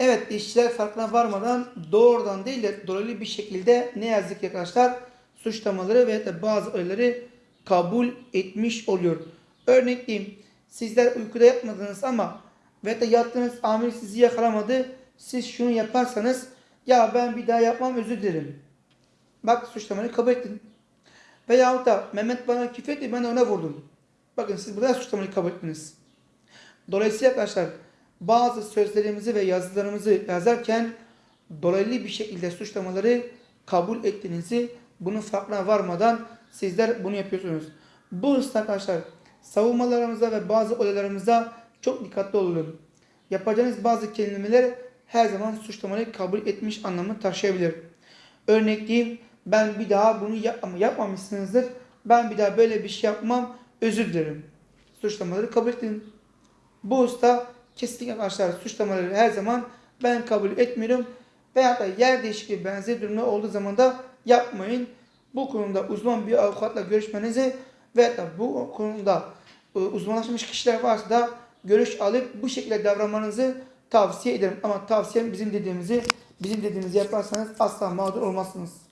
Evet işçiler farkına varmadan doğrudan değil de dolaylı bir şekilde ne yazık ki arkadaşlar suçlamaları ve de bazı öğeleri kabul etmiş oluyor. Örnek diyeyim sizler uykuda yatmadınız ama ve de yattığınız amir sizi yakalamadı. Siz şunu yaparsanız ya ben bir daha yapmam özür dilerim. Bak suçlamayı kabul ettin. Veyahut da Mehmet bana küfür etti ben ona vurdum. Bakın siz burada suçlamayı kabul ettiniz. Dolayısıyla arkadaşlar bazı sözlerimizi ve yazılarımızı yazarken dolaylı bir şekilde suçlamaları kabul ettiğinizi bunun farkına varmadan sizler bunu yapıyorsunuz. Bu hususta arkadaşlar savunmalarımızda ve bazı olaylarımızda çok dikkatli olun. Yapacağınız bazı kelimeler her zaman suçlamayı kabul etmiş anlamı taşıyabilir. Örnek diyeyim ben bir daha bunu yap ama yapmamışsınızdır. Ben bir daha böyle bir şey yapmam özür dilerim. Suçlamaları kabul edin. Bu usta kesinlikle arkadaşlar suçlamaları her zaman ben kabul etmiyorum. Veya da yer değişikliği benzer durumlar olduğu zaman da yapmayın. Bu konuda uzman bir avukatla görüşmenizi ve da bu konuda e, uzmanlaşmış kişiler varsa da görüş alıp bu şekilde davranmanızı tavsiye ederim. Ama tavsiyem bizim dediğimizi bizim dediğimizi yaparsanız asla mağdur olmazsınız.